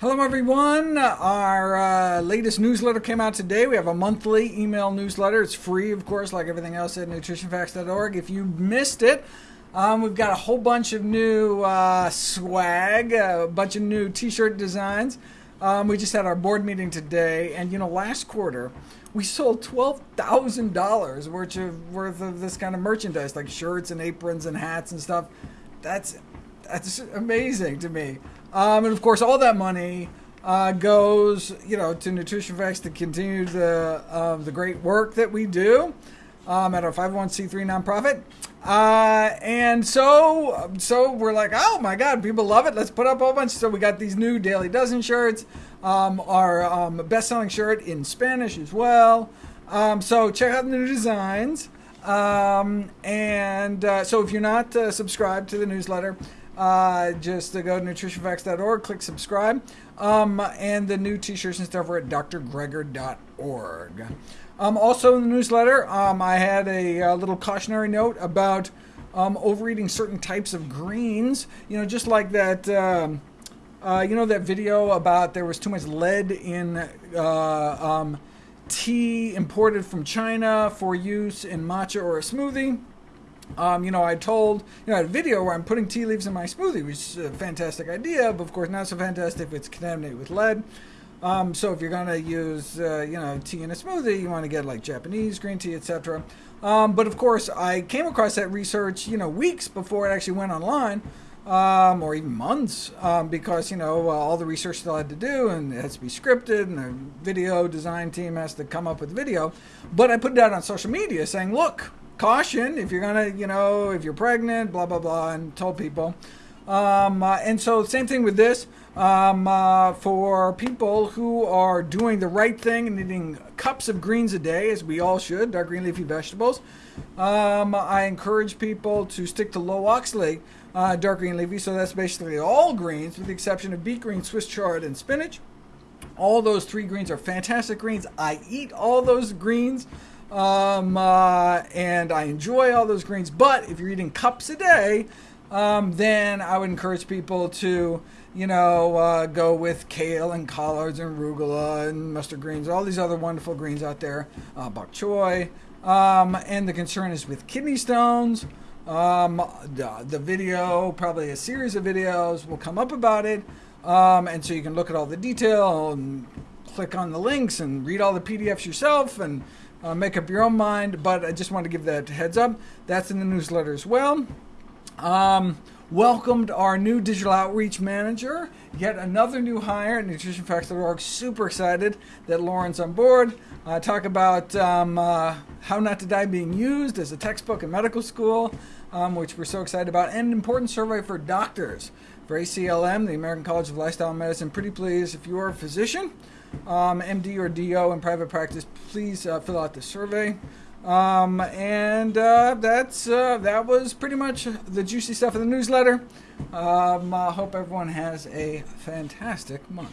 Hello, everyone. Our uh, latest newsletter came out today. We have a monthly email newsletter. It's free, of course, like everything else at nutritionfacts.org. If you missed it, um, we've got a whole bunch of new uh, swag, a bunch of new t shirt designs. Um, we just had our board meeting today, and you know, last quarter we sold twelve thousand dollars worth of worth of this kind of merchandise, like shirts and aprons and hats and stuff. That's that's amazing to me. Um, and of course, all that money uh, goes, you know, to Nutrition Facts to continue the uh, the great work that we do um, at our 501c3 nonprofit. Uh, and so, so we're like, oh my God, people love it. Let's put up a whole bunch. So we got these new Daily Dozen shirts, um, our um, best-selling shirt in Spanish as well. Um, so check out the new designs. Um, and uh, so if you're not uh, subscribed to the newsletter, uh, just to go to nutritionfacts.org, click subscribe. Um, and the new t-shirts and stuff are at drgreger.org. Um, also in the newsletter, um, I had a, a, little cautionary note about um, overeating certain types of greens. You know, just like that. Um, uh, you know that video about there was too much lead in uh, um, tea imported from China for use in matcha or a smoothie. Um, you know, I told, you know, I had a video where I'm putting tea leaves in my smoothie, which is a fantastic idea, but of course not so fantastic if it's contaminated with lead. Um, so if you're going to use, uh, you know, tea in a smoothie, you want to get like Japanese green tea, etc. Um, but of course, I came across that research, you know, weeks before it actually went online, um, or even months, um, because you know uh, all the research still had to do, and it has to be scripted, and the video design team has to come up with video. But I put it out on social media saying, look, caution if you're gonna, you know, if you're pregnant, blah blah blah, and told people. Um, uh, and so same thing with this. Um, uh, for people who are doing the right thing and eating cups of greens a day, as we all should, dark green leafy vegetables, um, I encourage people to stick to low oxalate uh, dark green leafy. So that's basically all greens, with the exception of beet green, Swiss chard, and spinach. All those three greens are fantastic greens. I eat all those greens. Um, uh, and I enjoy all those greens. But if you're eating cups a day, um, then I would encourage people to, you know, uh, go with kale and collards and arugula and mustard greens, all these other wonderful greens out there, uh, bok choy. Um, and the concern is with kidney stones. Um, the, the, video, probably a series of videos, will come up about it. Um, and so you can look at all the detail and click on the links and read all the PDFs yourself and uh, make up your own mind, but I just want to give that heads up. That's in the newsletter as well. Um, welcomed our new digital outreach manager, yet another new hire at nutritionfacts.org. Super excited that Lauren's on board. Uh, talk about um, uh, how not to die being used as a textbook in medical school, um, which we're so excited about, and an important survey for doctors for ACLM, the American College of Lifestyle Medicine. Pretty please, if you are a physician um, MD or DO in private practice, please uh, fill out the survey. Um, and uh, that's uh, that was pretty much the juicy stuff in the newsletter. Um, I hope everyone has a fantastic month.